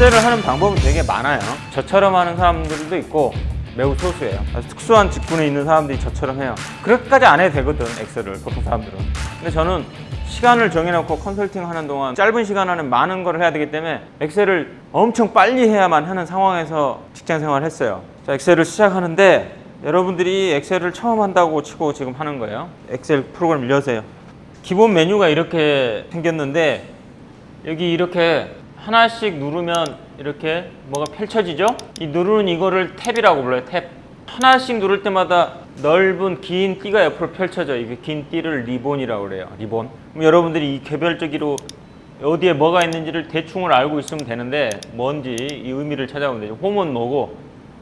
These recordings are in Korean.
엑셀을 하는 방법은 되게 많아요. 저처럼 하는 사람들도 있고 매우 소수예요. 아주 특수한 직군에 있는 사람들이 저처럼 해요. 그렇게까지 안 해도 되거든, 엑셀을 보통 사람들은. 근데 저는 시간을 정해놓고 컨설팅 하는 동안 짧은 시간 안에 많은 걸 해야 되기 때문에 엑셀을 엄청 빨리 해야만 하는 상황에서 직장 생활을 했어요. 자, 엑셀을 시작하는데 여러분들이 엑셀을 처음 한다고 치고 지금 하는 거예요. 엑셀 프로그램 열세요. 기본 메뉴가 이렇게 생겼는데 여기 이렇게 하나씩 누르면 이렇게 뭐가 펼쳐지죠? 이 누르는 이거를 탭이라고 불러요. 탭. 하나씩 누를 때마다 넓은 긴 띠가 옆으로 펼쳐져. 이게 긴 띠를 리본이라고 그래요. 리본. 그럼 여러분들이 이 개별적으로 어디에 뭐가 있는지를 대충을 알고 있으면 되는데 뭔지 이 의미를 찾아보면 되죠. 홈은 뭐고?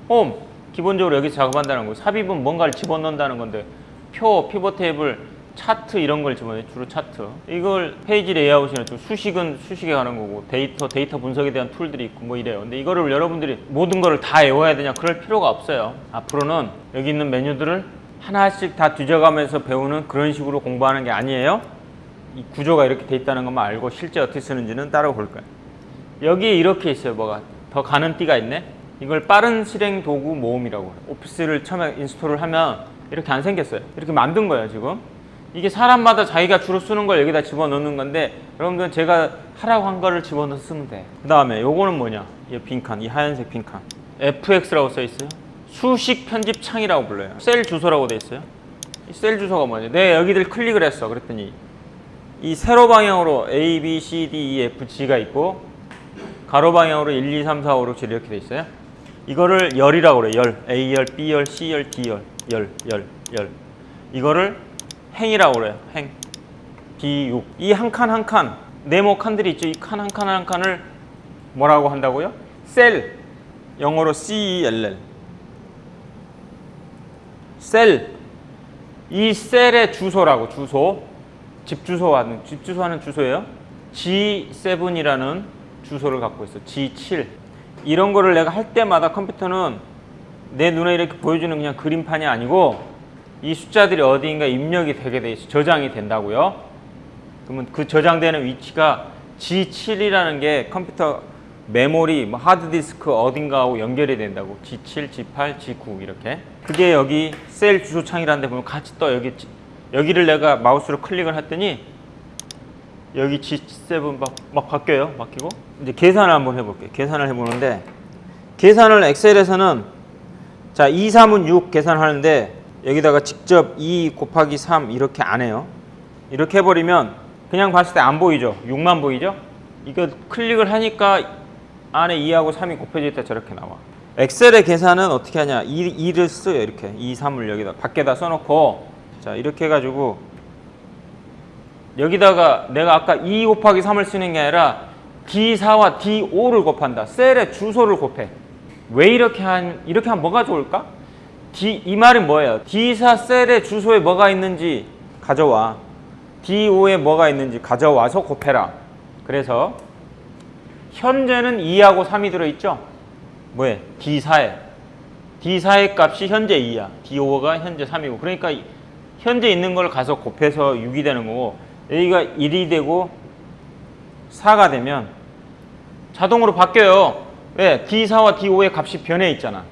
홈 기본적으로 여기서 작업한다는 거고 삽입은 뭔가를 집어넣는다는 건데 표, 피벗 테이블, 차트 이런 걸 집어넣어요. 주로 차트. 이걸 페이지 레이아웃이나 좀 수식은 수식에 가는 거고 데이터, 데이터 분석에 대한 툴들이 있고 뭐 이래요. 근데 이거를 여러분들이 모든 거를 다 외워야 되냐? 그럴 필요가 없어요. 앞으로는 여기 있는 메뉴들을 하나씩 다 뒤져가면서 배우는 그런 식으로 공부하는 게 아니에요. 이 구조가 이렇게 돼 있다는 것만 알고 실제 어떻게 쓰는지는 따로 볼 거예요. 여기에 이렇게 있어요. 뭐가 더 가는 띠가 있네. 이걸 빠른 실행 도구 모음이라고 해요. 오피스를 처음에 install을 하면 이렇게 안 생겼어요. 이렇게 만든 거예요, 지금. 이게 사람마다 자기가 주로 쓰는 걸 여기다 집어넣는 건데 여러분들은 제가 하라고 한 거를 집어넣어서 쓰면 돼. 그 다음에 요거는 뭐냐? 이 빈칸, 이 하얀색 빈칸. FX라고 써 있어요. 수식 편집 창이라고 불러요. 셀 주소라고 돼 있어요. 이셀 주소가 뭐냐? 내가 여기를 클릭을 했어. 그랬더니 이 세로 방향으로 A, B, C, D, E, F, G가 있고 가로 방향으로 1, 2, 3, 4, 5, 6, 7 이렇게 돼 있어요. 이거를 열이라고 그래요. 열. A열, B열, C열, D열. 열, 열, 열. 이거를 행이라고 그래요. 행. B6. 이 한 칸 한 칸, 네모 칸들이 있죠. 이 칸 한 칸 한 칸을 뭐라고 한다고요? 셀. 영어로 C-E-L-L. 셀. 이 셀의 주소라고, 주소. 집 주소 하는, 집 주소 하는 주소예요. G7이라는 주소를 갖고 있어. G7. 이런 거를 내가 할 때마다 컴퓨터는 내 눈에 이렇게 보여주는 그냥 그림판이 아니고 이 숫자들이 어디인가 입력이 되게 돼 있어. 저장이 된다고요. 그러면 그 저장되는 위치가 G7이라는 게 컴퓨터 메모리, 뭐 하드디스크 어딘가하고 연결이 된다고. G7, G8, G9 이렇게. 그게 여기 셀 주소창이라는 데 보면 같이 떠. 여기 여기를 내가 마우스로 클릭을 했더니 여기 G7 막, 막 바뀌어요. 바뀌고. 이제 계산을 한번 해볼게요. 계산을 해보는데 계산을 엑셀에서는 자 2, 3은 6 계산하는데 여기다가 직접 2 곱하기 3 이렇게 안 해요. 이렇게 해버리면 그냥 봤을 때 안 보이죠? 6만 보이죠? 이거 클릭을 하니까 안에 2하고 3이 곱해져 있다 저렇게 나와. 엑셀의 계산은 어떻게 하냐? 2, 2를 써요. 이렇게 2, 3을 여기다 밖에다 써놓고 자 이렇게 해가지고 여기다가 내가 아까 2 곱하기 3을 쓰는 게 아니라 D4와 D5를 곱한다. 셀의 주소를 곱해. 왜 이렇게 한 이렇게 하면 뭐가 좋을까? D 이 말은 뭐예요? D4 셀의 주소에 뭐가 있는지 가져와. D5에 뭐가 있는지 가져와서 곱해라. 그래서 현재는 2하고 3이 들어있죠? 뭐에? D4에. D4의 값이 현재 2야. D5가 현재 3이고. 그러니까 현재 있는 걸 가서 곱해서 6이 되는 거고 여기가 1이 되고 4가 되면 자동으로 바뀌어요. 왜? D4와 D5의 값이 변해 있잖아.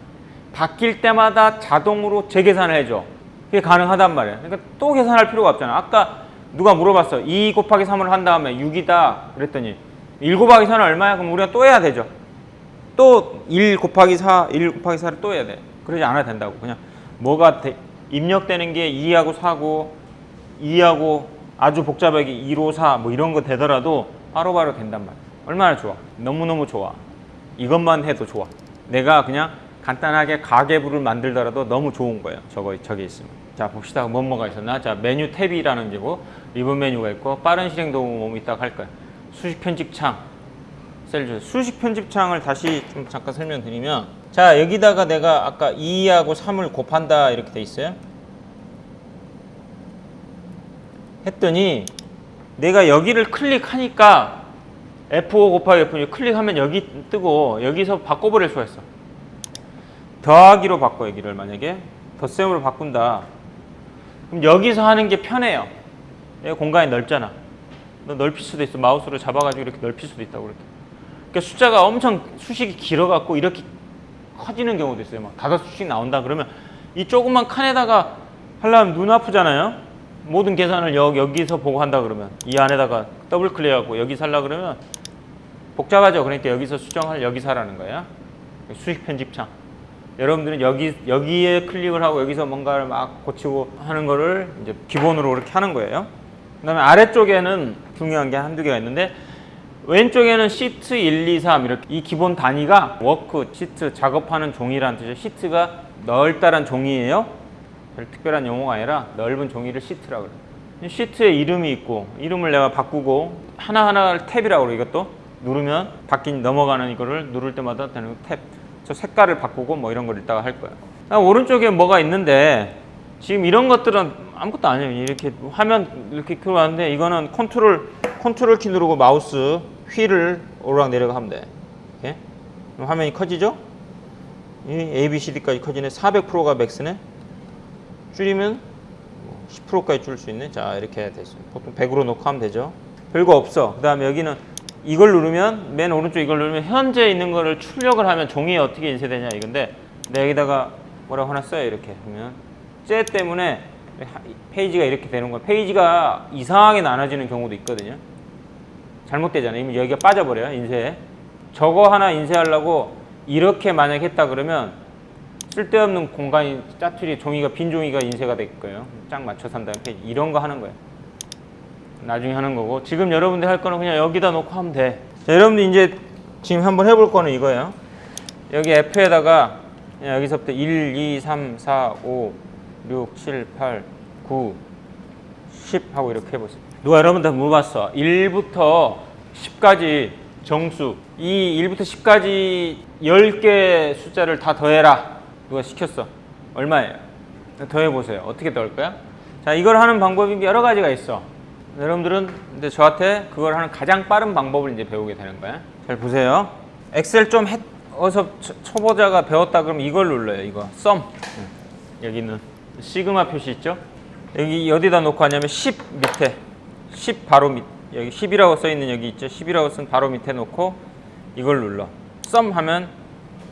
바뀔 때마다 자동으로 재계산을 해줘. 그게 가능하단 말이야. 그러니까 또 계산할 필요가 없잖아. 아까 누가 물어봤어. 2 곱하기 3을 한 다음에 6이다. 그랬더니 1 곱하기 4는 얼마야? 그럼 우리가 또 해야 되죠. 또 1 곱하기 4, 1 곱하기 4를 또 해야 돼. 그러지 않아도 된다고. 그냥 뭐가 대, 입력되는 게 2하고 4고 2하고 아주 복잡하게 1, 5, 4뭐 이런 거 되더라도 바로 바로 된단 말이야. 얼마나 좋아. 너무너무 좋아. 이것만 해도 좋아. 내가 그냥 간단하게 가계부를 만들더라도 너무 좋은 거예요. 저거 저기 있으면. 자 봅시다. 뭐 뭐가 있었나? 자 메뉴 탭이라는 게고 리본 메뉴가 있고 빠른 실행 도구 뭐 있다가 할 거야. 수식 편집 창. 셀 수식 편집 창을 다시 좀 잠깐 설명드리면 자 여기다가 내가 아까 2하고 3을 곱한다 이렇게 돼 있어요. 했더니 내가 여기를 클릭하니까 F5 곱하기 F6 클릭하면 여기 뜨고 여기서 바꿔버릴 수가 있어. 더하기로 바꿔 여기를 만약에 덧셈으로 바꾼다. 그럼 여기서 하는 게 편해요. 공간이 넓잖아. 너 넓힐 수도 있어. 마우스로 잡아가지고 이렇게 넓힐 수도 있다고 그렇게. 그러니까 숫자가 엄청 수식이 길어갖고 이렇게 커지는 경우도 있어요. 막 다섯 수씩 나온다 그러면 이 조그만 칸에다가 하려면 눈 아프잖아요. 모든 계산을 여, 여기서 보고 한다 그러면 이 안에다가 더블 클릭하고 여기 살라 그러면 복잡하죠. 그러니까 여기서 수정할 여기서 하라는 거야. 수식 편집창. 여러분들은 여기 여기에 클릭을 하고 여기서 뭔가를 막 고치고 하는 거를 이제 기본으로 이렇게 하는 거예요. 그 다음에 아래쪽에는 중요한 게 한두 개가 있는데 왼쪽에는 시트 1, 2, 3 이렇게 이 기본 단위가 워크 시트 작업하는 종이라는 뜻이에요. 시트가 넓다란 종이에요. 별 특별한 용어가 아니라 넓은 종이를 시트라고 그래요. 시트에 이름이 있고 이름을 내가 바꾸고 하나하나를 탭이라고 그래요. 이것도 누르면 바뀐 넘어가는 이거를 누를 때마다 되는 탭. 저 색깔을 바꾸고 뭐 이런 걸 이따가 할 거예요. 아, 오른쪽에 뭐가 있는데 지금 이런 것들은 아무것도 아니에요. 이렇게 화면 이렇게 들어왔는데 이거는 컨트롤 컨트롤 키 누르고 마우스 휠을 오르락 내리락 하면 돼. 이렇게 화면이 커지죠? 이 A, B, C, D까지 커지네. 400%가 max네. 줄이면 10%까지 줄 수 있네. 자 이렇게 됐어요. 보통 100으로 놓고 하면 되죠. 별거 없어. 그 다음에 여기는 이걸 누르면 맨 오른쪽 이걸 누르면 현재 있는 거를 출력을 하면 종이에 어떻게 인쇄되냐 이건데 내가 여기다가 뭐라고 하나 써요 이렇게 보면 쟤 때문에 페이지가 이렇게 되는 거야. 페이지가 이상하게 나눠지는 경우도 있거든요. 잘못되잖아요. 이미 여기가 빠져버려요 인쇄에. 저거 하나 인쇄하려고 이렇게 만약 했다 그러면 쓸데없는 공간이 짜투리 종이가 빈 종이가 인쇄가 될 거예요. 짝 맞춰서 한 다음에 페이지. 이런 거 하는 거예요. 나중에 하는 거고 지금 여러분들 할 거는 그냥 여기다 놓고 하면 돼. 자, 여러분들 이제 지금 한번 해볼 거는 이거예요. 여기 F에다가 여기서부터 1, 2, 3, 4, 5, 6, 7, 8, 9, 10 하고 이렇게 해보세요. 누가 여러분들 물어봤어. 1부터 10까지 정수. 이 1부터 10까지 10개 숫자를 다 더해라. 누가 시켰어. 얼마예요? 더해보세요. 어떻게 더할 거야? 자, 이걸 하는 방법이 여러 가지가 있어. 여러분들은 이제 저한테 그걸 하는 가장 빠른 방법을 이제 배우게 되는 거야. 잘 보세요. 엑셀 좀 해, 어서 초- 초보자가 배웠다 그러면 이걸 눌러요. 이거 썸. 여기 는 시그마 표시 있죠? 여기 어디다 놓고 하냐면 10 밑에 10 바로 밑 여기 10이라고 써 있는 여기 있죠? 10이라고 쓴 바로 밑에 놓고 이걸 눌러. 썸 하면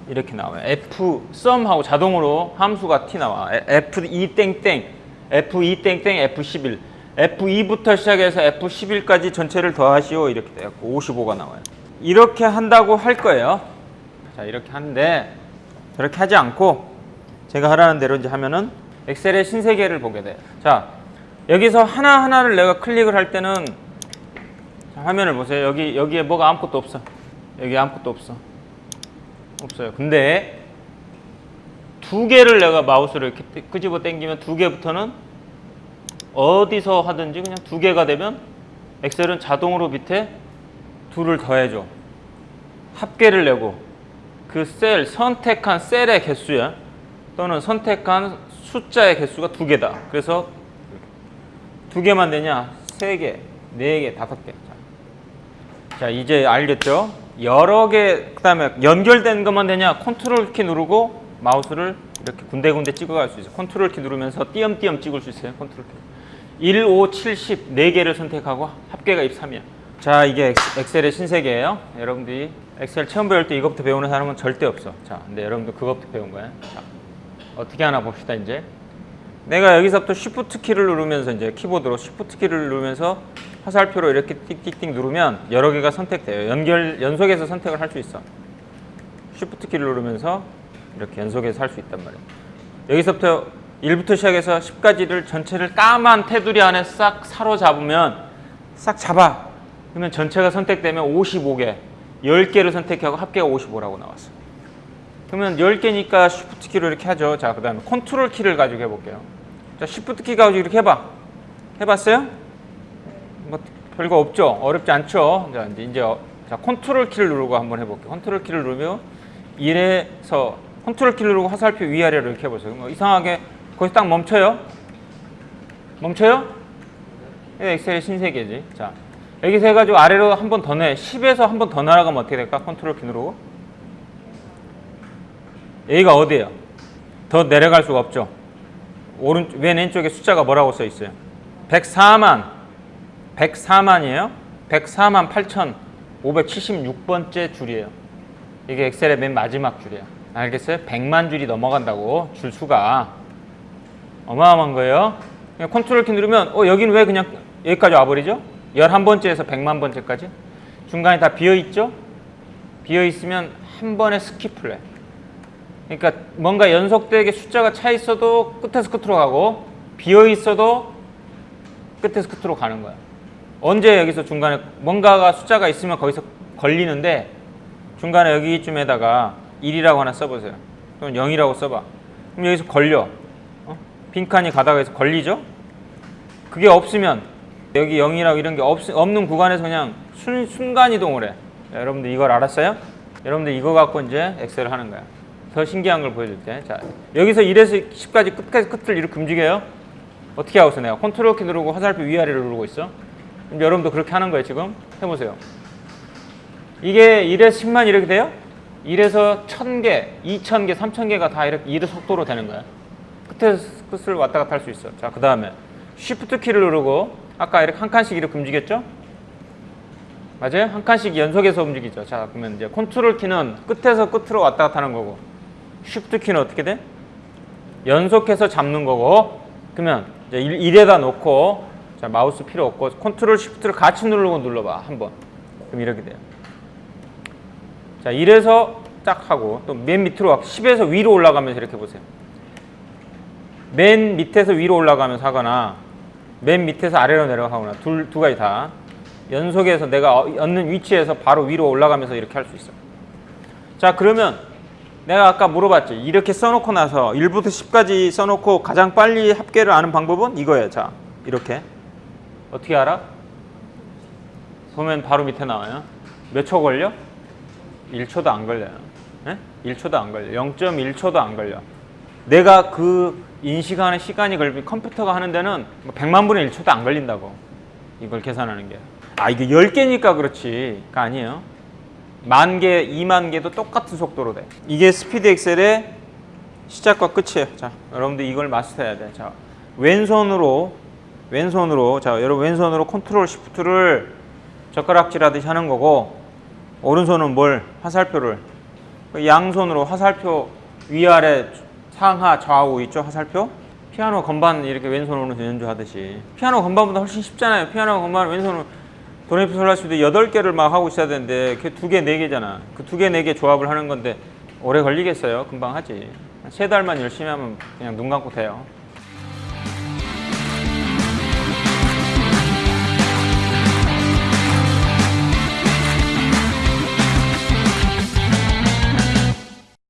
이렇게 나와요. F 썸 하고 자동으로 함수가 T 나와. F2 땡땡 F2 땡땡 F11 F2부터 시작해서 F11까지 전체를 더하시오 이렇게 돼요. 55가 나와요. 이렇게 한다고 할 거예요. 자 이렇게 하는데 저렇게 하지 않고 제가 하라는 대로 이제 하면은 엑셀의 신세계를 보게 돼요. 자 여기서 하나 하나를 내가 클릭을 할 때는 자, 화면을 보세요. 여기 여기에 뭐가 아무것도 없어. 여기 아무것도 없어. 없어요. 근데 두 개를 내가 마우스를 이렇게 끄- 끄집어 당기면 두 개부터는 어디서 하든지 그냥 두 개가 되면 엑셀은 자동으로 밑에 둘을 더해줘. 합계를 내고 그 셀, 선택한 셀의 개수야. 또는 선택한 숫자의 개수가 두 개다. 그래서 두 개만 되냐? 세 개, 네 개, 다섯 개. 자, 자, 이제 알겠죠? 여러 개, 그 다음에 연결된 것만 되냐? 컨트롤 키 누르고 마우스를 이렇게 군데군데 찍어갈 수 있어요. 컨트롤 키 누르면서 띄엄띄엄 찍을 수 있어요. 컨트롤 키. 1, 5, 7, 10, 4개를 선택하고 합계가 23이야. 자, 이게 엑- 엑셀의 신세계예요. 여러분들이 엑셀 처음 배울 때 이것부터 배우는 사람은 절대 없어. 자, 근데 여러분들 그것부터 배운 거야. 자, 어떻게 하나 봅시다, 이제. 내가 여기서부터 Shift 키를 누르면서 이제 키보드로 Shift 키를 누르면서 화살표로 이렇게 띡띡띡 누르면 여러 개가 선택돼요. 연결 연속해서 선택을 할 수 있어. Shift 키를 누르면서 이렇게 연속해서 할 수 있단 말이에요. 여기서부터 1부터 시작해서 10까지를 전체를 까만 테두리 안에 싹 사로잡으면 싹 잡아. 그러면 전체가 선택되면 55개. 10개를 선택하고 합계가 55라고 나왔어. 그러면 10개니까 Shift 키로 이렇게 하죠. 자, 그 다음에 컨트롤 키를 가지고 해 볼게요. 자, Shift 키 가지고 이렇게 해 봐. 해 봤어요? 뭐 별거 없죠. 어렵지 않죠. 자, 이제 자, 컨트롤 키를 누르고 한번 해 볼게요. 컨트롤 키를 누르면 1에서 컨트롤 키를 누르고 화살표 위아래로 이렇게 해 보세요. 뭐 이상하게 거기서 딱 멈춰요. 멈춰요? 이게 엑셀의 신세계지. 자, 여기서 해가지고 아래로 한 번 더 내. 10에서 한 번 더 날아가면 어떻게 될까? 컨트롤 키 누르고. 여기가 어디예요? 더 내려갈 수가 없죠. 오른 왼 왼쪽에 숫자가 뭐라고 써 있어요? 104만 104만이에요. 104만 8천 576번째 줄이에요. 이게 엑셀의 맨 마지막 줄이야. 알겠어요? 100만 줄이 넘어간다고 줄 수가 어마어마한 거예요. 컨트롤 키 누르면 어 여기는 왜 그냥 여기까지 와버리죠? 11번째에서 100만 번째까지 중간에 다 비어 있죠? 비어 있으면 한 번에 skip을 해. 그러니까 뭔가 연속되게 숫자가 차 있어도 끝에서 끝으로 가고 비어 있어도 끝에서 끝으로 가는 거야. 언제 여기서 중간에 뭔가가 숫자가 있으면 거기서 걸리는데 중간에 여기쯤에다가 1이라고 하나 써보세요. 또는 0이라고 써봐. 그럼 여기서 걸려. 어? 빈칸이 가다가 여기서 걸리죠? 그게 없으면 여기 0이라고 이런 게 없, 없는 구간에서 그냥 순, 순간 이동을 해. 자, 여러분들 이걸 알았어요? 여러분들 이거 갖고 이제 엑셀을 하는 거야. 더 신기한 걸 보여줄게. 자, 여기서 1에서 10까지 끝까지 끝을 이렇게 움직여요. 어떻게 하고 있어 내가 컨트롤 키 누르고 화살표 위아래를 누르고 있어. 여러분도 그렇게 하는 거예요 지금. 해보세요. 이게 1에서 10만 이렇게 돼요? 1에서 1000개, 2000개, 3000개가 다 이렇게 1의 속도로 되는 거야. 끝을 왔다 갔다 할 수 있어. 자, 그 다음에 Shift 키를 누르고 아까 이렇게 한 칸씩 이렇게 움직였죠? 맞아요? 한 칸씩 연속해서 움직이죠. 자, 그러면 이제 컨트롤 키는 끝에서 끝으로 왔다 갔다 하는 거고 Shift 키는 어떻게 돼? 연속해서 잡는 거고 그러면 이제 1에다 놓고 자, 마우스 필요 없고 컨트롤 Shift를 같이 누르고 눌러봐 한번 그럼 이렇게 돼요. 자, 1에서 딱 하고 또 맨 밑으로 가 10에서 위로 올라가면서 이렇게 보세요. 맨 밑에서 위로 올라가면서 하거나 맨 밑에서 아래로 내려가거나 둘, 두 가지 다 연속해서 내가 어- 얻는 위치에서 바로 위로 올라가면서 이렇게 할 수 있어. 자, 그러면 내가 아까 물어봤지. 이렇게 써놓고 나서 1부터 10까지 써놓고 가장 빨리 합계를 아는 방법은 이거예요. 자, 이렇게. 어떻게 알아? 보면 바로 밑에 나와요. 몇 초 걸려? 1초도 안 걸려요. 예? 1초도 안 걸려. 0.1초도 안 걸려. 내가 그 인식하는 시간이 걸리 컴퓨터가 하는 데는 뭐 100만 분의 1초도 안 걸린다고. 이걸 계산하는 게. 아, 이게 10개니까 그렇지. 가 아니에요. 만 개, 2만 개도 똑같은 속도로 돼. 이게 스피드 엑셀의 시작과 끝이에요. 자, 여러분들 이걸 마스터해야 돼. 자, 왼손으로 왼손으로 자, 여러분 왼손으로 컨트롤 Shift를 젓가락질 하듯이 하는 거고 오른손은 뭘 화살표를 그 양손으로 화살표 위아래 상하 좌우 있죠 화살표? 피아노 건반 이렇게 왼손 오른손 연주 하듯이. 피아노 건반보다 훨씬 쉽잖아요. 피아노 건반 왼손으로 도레미솔라시도 여덟 개를 막 하고 있어야 되는데 네 개잖아. 그두개네개 조합을 하는 건데 오래 걸리겠어요? 금방 하지. 세 달만 열심히 하면 그냥 눈 감고 돼요